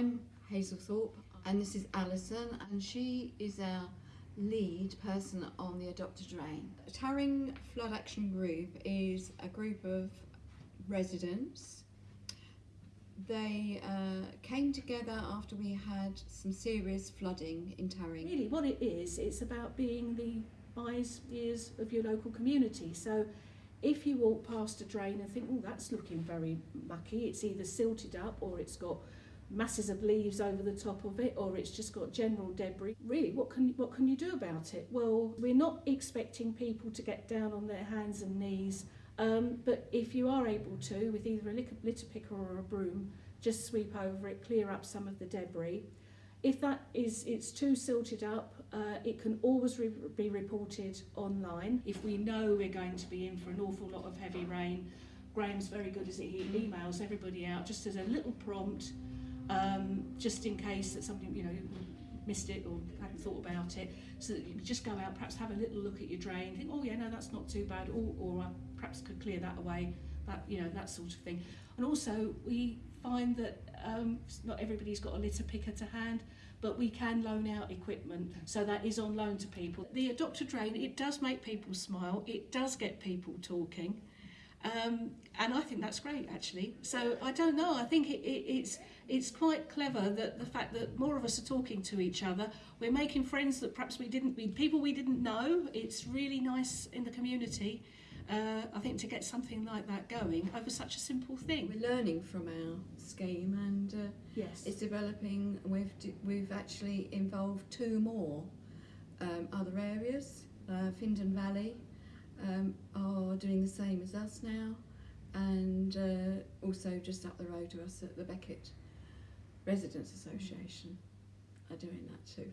I'm Hazel Thorpe and this is Alison and she is our lead person on the Adopt a Drain. Tarring Flood Action Group is a group of residents. They uh, came together after we had some serious flooding in Tarring. Really, what it is, it's about being the eyes, ears of your local community. So if you walk past a drain and think, oh, that's looking very mucky, it's either silted up or it's got masses of leaves over the top of it or it's just got general debris. Really, what can, what can you do about it? Well, we're not expecting people to get down on their hands and knees, um, but if you are able to, with either a litter picker or a broom, just sweep over it, clear up some of the debris. If that is it's too silted up, uh, it can always re be reported online. If we know we're going to be in for an awful lot of heavy rain, Graham's very good as he emails everybody out just as a little prompt, um, just in case that somebody you know missed it or hadn't thought about it, so that you just go out, perhaps have a little look at your drain, think, oh yeah, no, that's not too bad, or, or I perhaps could clear that away, that you know that sort of thing. And also we find that um, not everybody's got a litter picker to hand, but we can loan out equipment, so that is on loan to people. The Adopt a Drain, it does make people smile, it does get people talking, um, and I think that's great actually. So I don't know, I think it, it, it's, it's quite clever that the fact that more of us are talking to each other, we're making friends that perhaps we didn't, we, people we didn't know, it's really nice in the community. uh, I think to get something like that going over such a simple thing. We're learning from our scheme and uh, Yes. it's developing. We've we've actually involved two more um, other areas. Uh, Findon Valley um, are doing the same as us now, and uh, also just up the road to us at the Beckett Residents Association are doing that too.